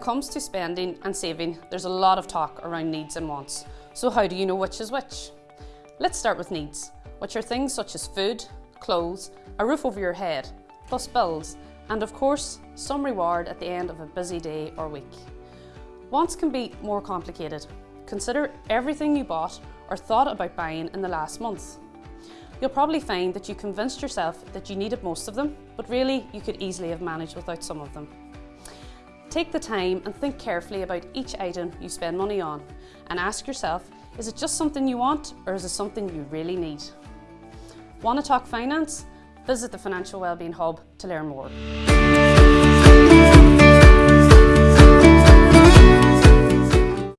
comes to spending and saving, there's a lot of talk around needs and wants. So how do you know which is which? Let's start with needs, which are things such as food, clothes, a roof over your head, plus bills, and of course, some reward at the end of a busy day or week. Wants can be more complicated. Consider everything you bought or thought about buying in the last month. You'll probably find that you convinced yourself that you needed most of them, but really you could easily have managed without some of them. Take the time and think carefully about each item you spend money on and ask yourself, is it just something you want or is it something you really need? Want to talk finance? Visit the Financial Wellbeing Hub to learn more.